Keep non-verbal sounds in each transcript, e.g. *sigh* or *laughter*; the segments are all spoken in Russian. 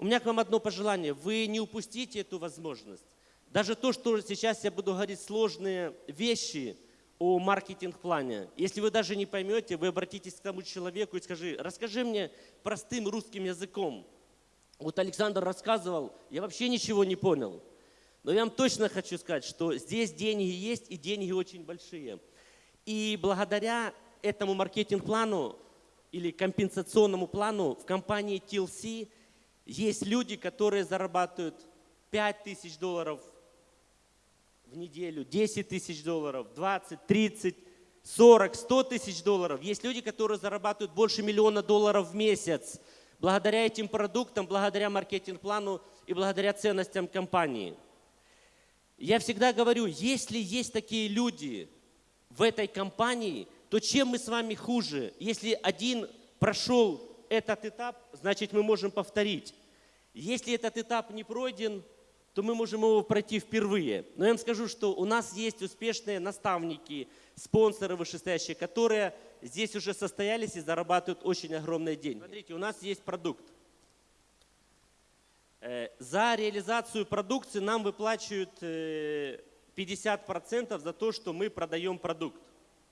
У меня к вам одно пожелание. Вы не упустите эту возможность. Даже то, что сейчас я буду говорить сложные вещи о маркетинг-плане. Если вы даже не поймете, вы обратитесь к тому человеку и скажи, расскажи мне простым русским языком. Вот Александр рассказывал, я вообще ничего не понял. Но я вам точно хочу сказать, что здесь деньги есть и деньги очень большие. И благодаря этому маркетинг-плану или компенсационному плану в компании TLC есть люди, которые зарабатывают 5 тысяч долларов в неделю, 10 тысяч долларов, 20, 30, 40, 100 тысяч долларов. Есть люди, которые зарабатывают больше миллиона долларов в месяц благодаря этим продуктам, благодаря маркетинг-плану и благодаря ценностям компании. Я всегда говорю, если есть такие люди в этой компании, то чем мы с вами хуже? Если один прошел этот этап, значит мы можем повторить. Если этот этап не пройден, то мы можем его пройти впервые. Но я вам скажу, что у нас есть успешные наставники, спонсоры вышестоящие, которые здесь уже состоялись и зарабатывают очень огромные деньги. Смотрите, у нас есть продукт. Э, за реализацию продукции нам выплачивают 50% э, за то, что мы продаем продукт.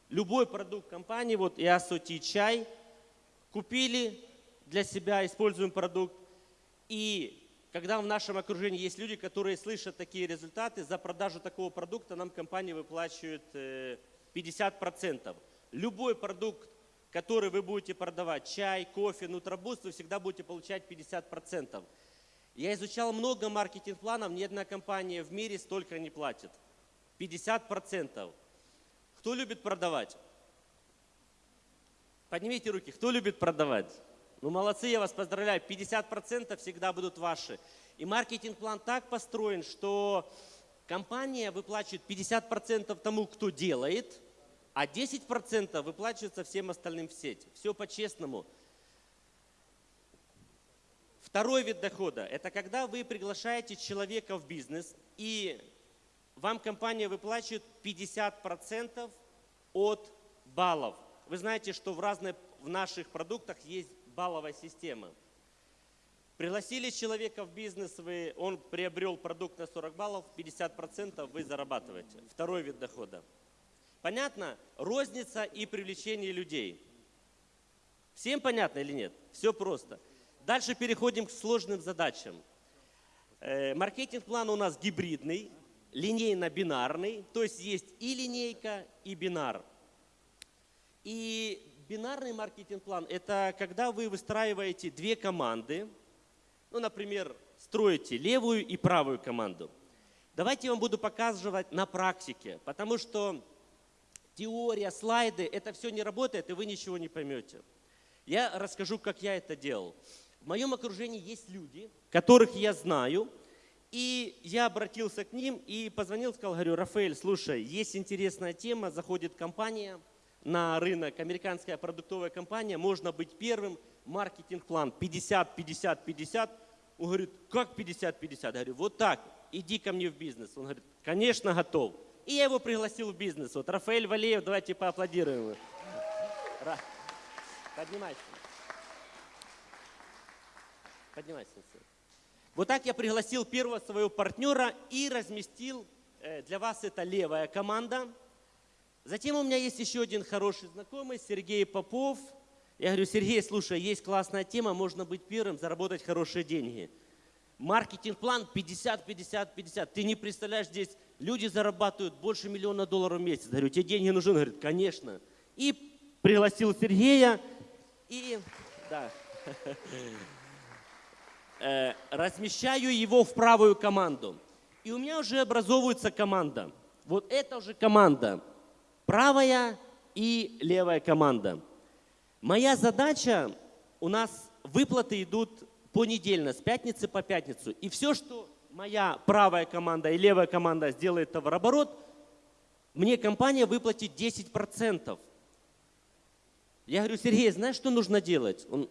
Любой продукт компании, вот Иасоти чай, купили для себя, используем продукт. И когда в нашем окружении есть люди, которые слышат такие результаты, за продажу такого продукта нам компания выплачивает 50%. Э, Любой продукт, который вы будете продавать, чай, кофе, нутробуст, вы всегда будете получать 50%. Я изучал много маркетинг-планов, ни одна компания в мире столько не платит. 50%. Кто любит продавать? Поднимите руки, кто любит продавать? Ну, молодцы, я вас поздравляю. 50% всегда будут ваши. И маркетинг-план так построен, что компания выплачивает 50% тому, кто делает, а 10% выплачивается всем остальным в сеть. Все по-честному. Второй вид дохода – это когда вы приглашаете человека в бизнес, и вам компания выплачивает 50% от баллов. Вы знаете, что в, разных, в наших продуктах есть балловая система. Пригласили человека в бизнес, вы, он приобрел продукт на 40 баллов, 50% вы зарабатываете. Второй вид дохода. Понятно? Розница и привлечение людей. Всем понятно или нет? Все просто. Дальше переходим к сложным задачам. Э, маркетинг-план у нас гибридный, линейно-бинарный, то есть есть и линейка, и бинар. И бинарный маркетинг-план – это когда вы выстраиваете две команды, ну, например, строите левую и правую команду. Давайте я вам буду показывать на практике, потому что теория, слайды – это все не работает, и вы ничего не поймете. Я расскажу, как я это делал. В моем окружении есть люди, которых я знаю, и я обратился к ним и позвонил, сказал, говорю, Рафаэль, слушай, есть интересная тема, заходит компания – на рынок, американская продуктовая компания, можно быть первым, маркетинг-план 50, 50, 50. Он говорит, как 50, 50? Я говорю, вот так, иди ко мне в бизнес. Он говорит, конечно, готов. И я его пригласил в бизнес. Вот Рафаэль Валеев, давайте поаплодируем. Поднимайся. Поднимайся. Вот так я пригласил первого своего партнера и разместил, э, для вас это левая команда, Затем у меня есть еще один хороший знакомый, Сергей Попов. Я говорю, Сергей, слушай, есть классная тема, можно быть первым, заработать хорошие деньги. Маркетинг-план 50, 50, 50. Ты не представляешь, здесь люди зарабатывают больше миллиона долларов в месяц. Говорю, тебе деньги нужны? Он говорит, конечно. И пригласил Сергея, и да, *laughs* э, размещаю его в правую команду. И у меня уже образовывается команда. Вот это уже команда правая и левая команда. Моя задача, у нас выплаты идут понедельно, с пятницы по пятницу. И все, что моя правая команда и левая команда сделает товарооборот, мне компания выплатит 10%. Я говорю, Сергей, знаешь, что нужно делать? Он,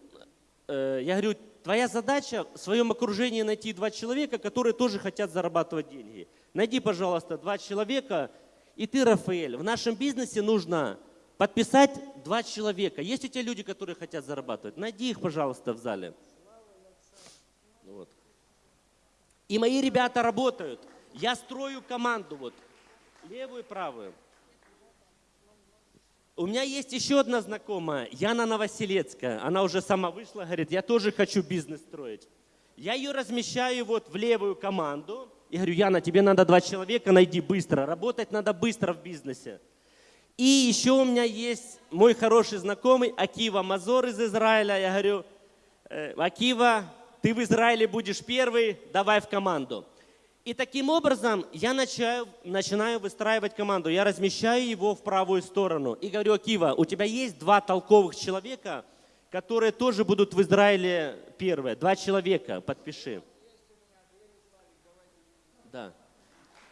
э, я говорю, твоя задача в своем окружении найти два человека, которые тоже хотят зарабатывать деньги. Найди, пожалуйста, два человека, и ты, Рафаэль, в нашем бизнесе нужно подписать два человека. Есть у тебя люди, которые хотят зарабатывать? Найди их, пожалуйста, в зале. Ну вот. И мои ребята работают. Я строю команду, вот, левую и правую. У меня есть еще одна знакомая, Яна Новоселецкая. Она уже сама вышла, говорит, я тоже хочу бизнес строить. Я ее размещаю вот в левую команду. И говорю, Яна, тебе надо два человека, найди быстро. Работать надо быстро в бизнесе. И еще у меня есть мой хороший знакомый Акива Мазор из Израиля. Я говорю, «Э, Акива, ты в Израиле будешь первый, давай в команду. И таким образом я начинаю, начинаю выстраивать команду. Я размещаю его в правую сторону. И говорю, Акива, у тебя есть два толковых человека, которые тоже будут в Израиле первые. Два человека, подпиши. Да.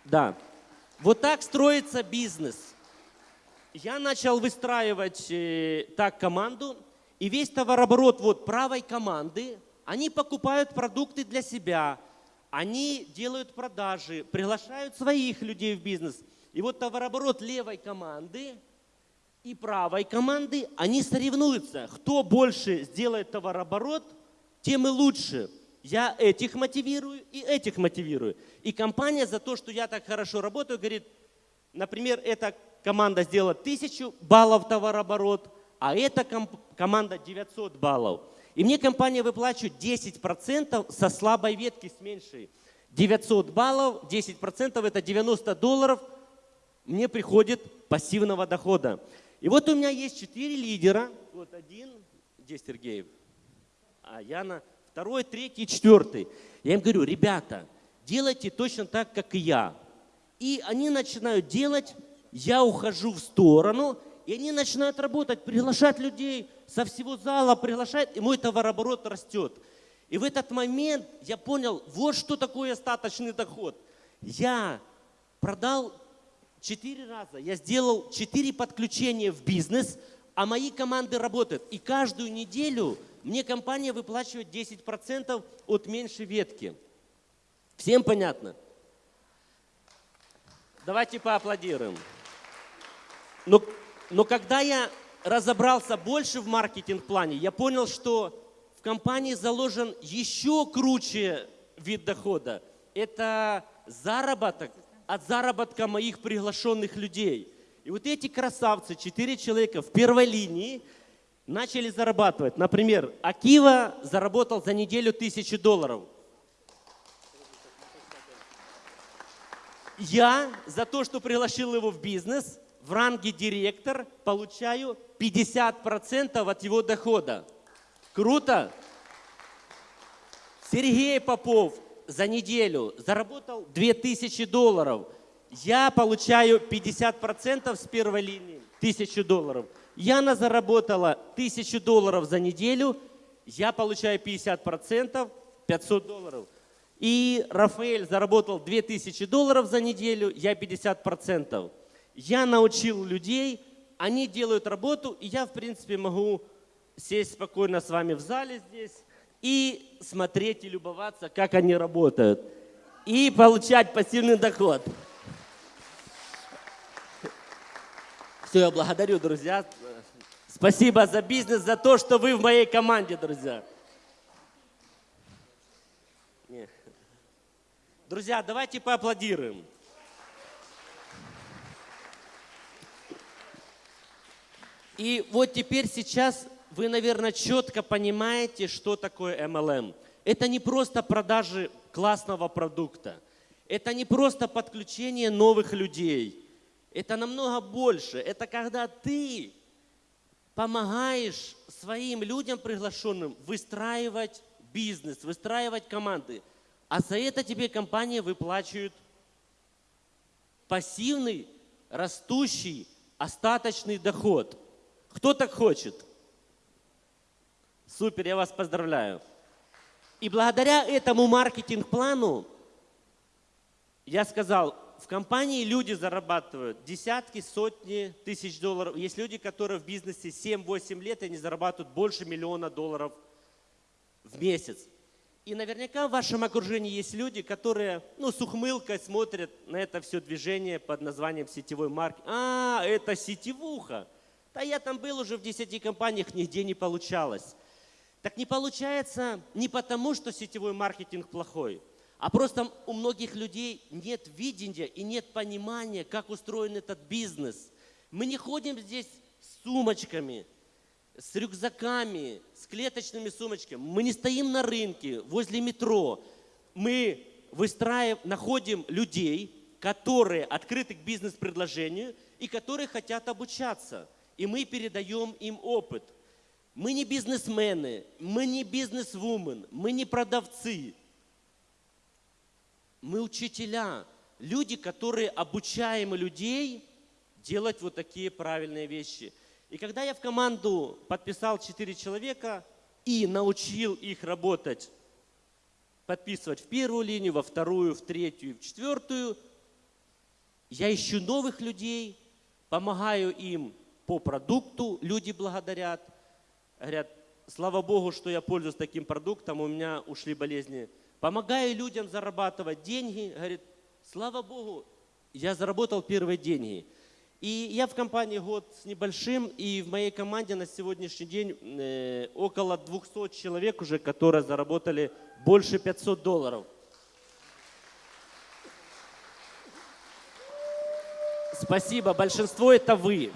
Да. Вот так строится бизнес. Я начал выстраивать э, так команду, и весь товарооборот вот правой команды, они покупают продукты для себя, они делают продажи, приглашают своих людей в бизнес. И вот товарооборот левой команды и правой команды, они соревнуются. Кто больше сделает товарооборот, тем и лучше. Я этих мотивирую и этих мотивирую. И компания за то, что я так хорошо работаю, говорит, например, эта команда сделала 1000 баллов товарооборот, а эта ком- команда 900 баллов. И мне компания выплачивает 10% со слабой ветки, с меньшей. 900 баллов, 10% это 90 долларов, мне приходит пассивного дохода. И вот у меня есть 4 лидера. Вот один, где Сергеев? А Яна, второй, третий, четвертый. Я им говорю, ребята, делайте точно так, как и я. И они начинают делать, я ухожу в сторону, и они начинают работать, приглашать людей со всего зала, приглашать, и мой товарооборот растет. И в этот момент я понял, вот что такое остаточный доход. Я продал четыре раза, я сделал четыре подключения в бизнес, а мои команды работают. И каждую неделю мне компания выплачивает 10% от меньшей ветки. Всем понятно? Давайте поаплодируем. Но, но когда я разобрался больше в маркетинг-плане, я понял, что в компании заложен еще круче вид дохода. Это заработок от заработка моих приглашенных людей. И вот эти красавцы, четыре человека в первой линии, начали зарабатывать. Например, Акива заработал за неделю тысячу долларов. Я за то, что пригласил его в бизнес, в ранге директор получаю 50% от его дохода. Круто? Сергей Попов за неделю заработал 2000 долларов. Я получаю 50% с первой линии, 1000 долларов. Яна заработала 1000 долларов за неделю, я получаю 50%, 500 долларов. И Рафаэль заработал 2000 долларов за неделю, я 50%. Я научил людей, они делают работу, и я, в принципе, могу сесть спокойно с вами в зале здесь и смотреть и любоваться, как они работают. И получать пассивный доход. Все, я благодарю, друзья. Спасибо за бизнес, за то, что вы в моей команде, друзья. Не. Друзья, давайте поаплодируем. И вот теперь сейчас вы, наверное, четко понимаете, что такое MLM. Это не просто продажи классного продукта. Это не просто подключение новых людей. Это намного больше. Это когда ты помогаешь своим людям приглашенным выстраивать бизнес, выстраивать команды. А за это тебе компания выплачивает пассивный, растущий, остаточный доход. Кто так хочет? Супер, я вас поздравляю. И благодаря этому маркетинг-плану я сказал, в компании люди зарабатывают десятки, сотни тысяч долларов. Есть люди, которые в бизнесе 7-8 лет, и они зарабатывают больше миллиона долларов в месяц. И наверняка в вашем окружении есть люди, которые ну, с ухмылкой смотрят на это все движение под названием сетевой маркетинг. А, это сетевуха. Да я там был уже в 10 компаниях, нигде не получалось. Так не получается не потому, что сетевой маркетинг плохой, А просто у многих людей нет видения и нет понимания, как устроен этот бизнес. Мы не ходим здесь с сумочками, с рюкзаками, с клеточными сумочками. Мы не стоим на рынке, возле метро. Мы выстраиваем, находим людей, которые открыты к бизнес-предложению и которые хотят обучаться. И мы передаем им опыт. Мы не бизнесмены, мы не бизнесвумен, мы не продавцы. Мы учителя, люди, которые обучаем людей делать вот такие правильные вещи. И когда я в команду подписал 4 человека и научил их работать, подписывать в первую линию, во вторую, в третью в четвертую, я ищу новых людей, помогаю им по продукту, люди благодарят, говорят, слава Богу, что я пользуюсь таким продуктом, у меня ушли болезни. Помогаю людям зарабатывать деньги, говорит, слава Богу, я заработал первые деньги. И я в компании год с небольшим, и в моей команде на сегодняшний день э, около 200 человек уже, которые заработали больше 500 долларов. Спасибо, большинство это вы.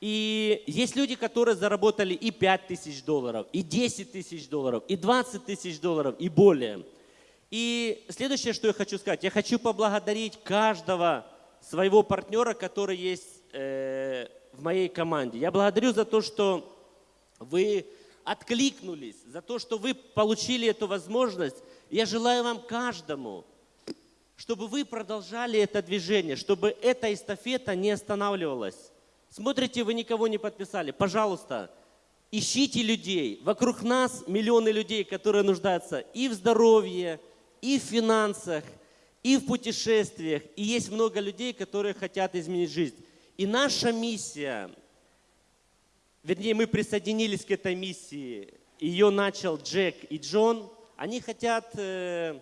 И есть люди, которые заработали и 5 тысяч долларов, и 10 тысяч долларов, и 20 тысяч долларов, и более. И следующее, что я хочу сказать, я хочу поблагодарить каждого своего партнера, который есть э, в моей команде. Я благодарю за то, что вы откликнулись, за то, что вы получили эту возможность. Я желаю вам каждому, чтобы вы продолжали это движение, чтобы эта эстафета не останавливалась. Смотрите, вы никого не подписали. Пожалуйста, ищите людей. Вокруг нас миллионы людей, которые нуждаются и в здоровье, и в финансах, и в путешествиях. И есть много людей, которые хотят изменить жизнь. И наша миссия, вернее, мы присоединились к этой миссии. Ее начал Джек и Джон. Они хотят э,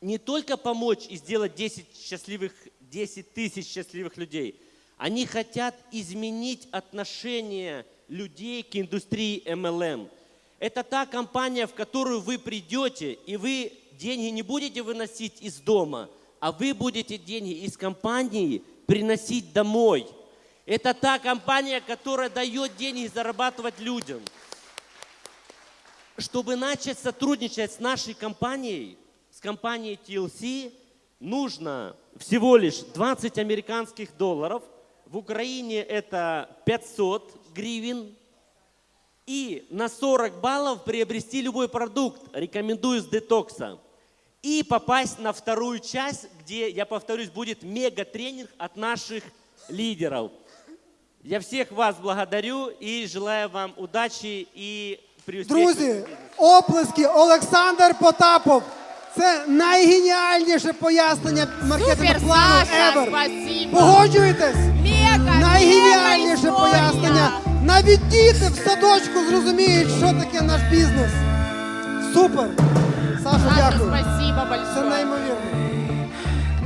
не только помочь и сделать 10 счастливых, 10 тысяч счастливых людей. Они хотят изменить отношение людей к индустрии MLM. Это та компания, в которую вы придете, и вы деньги не будете выносить из дома, а вы будете деньги из компании приносить домой. Это та компания, которая дает деньги зарабатывать людям. Чтобы начать сотрудничать с нашей компанией, с компанией TLC, нужно всего лишь 20 американских долларов. В Украине это 500 гривен. И на 40 баллов приобрести любой продукт, рекомендую с детокса и попасть на вторую часть, где, я повторюсь, будет мега-тренинг от наших лидеров. Я всех вас благодарю и желаю вам удачи и преуспехов. Друзі, оплески Олександр Потапов. Це найгеніальніше пояснення маркетинг Супер, плану Саша, ever. спасибо. Погоджуєтесь? Найгеніальніше пояснення. Навіть діти в садочку зрозуміють, що таке наш бізнес. Супер. Саша, дякую. спасибо Це большое. неймовірно.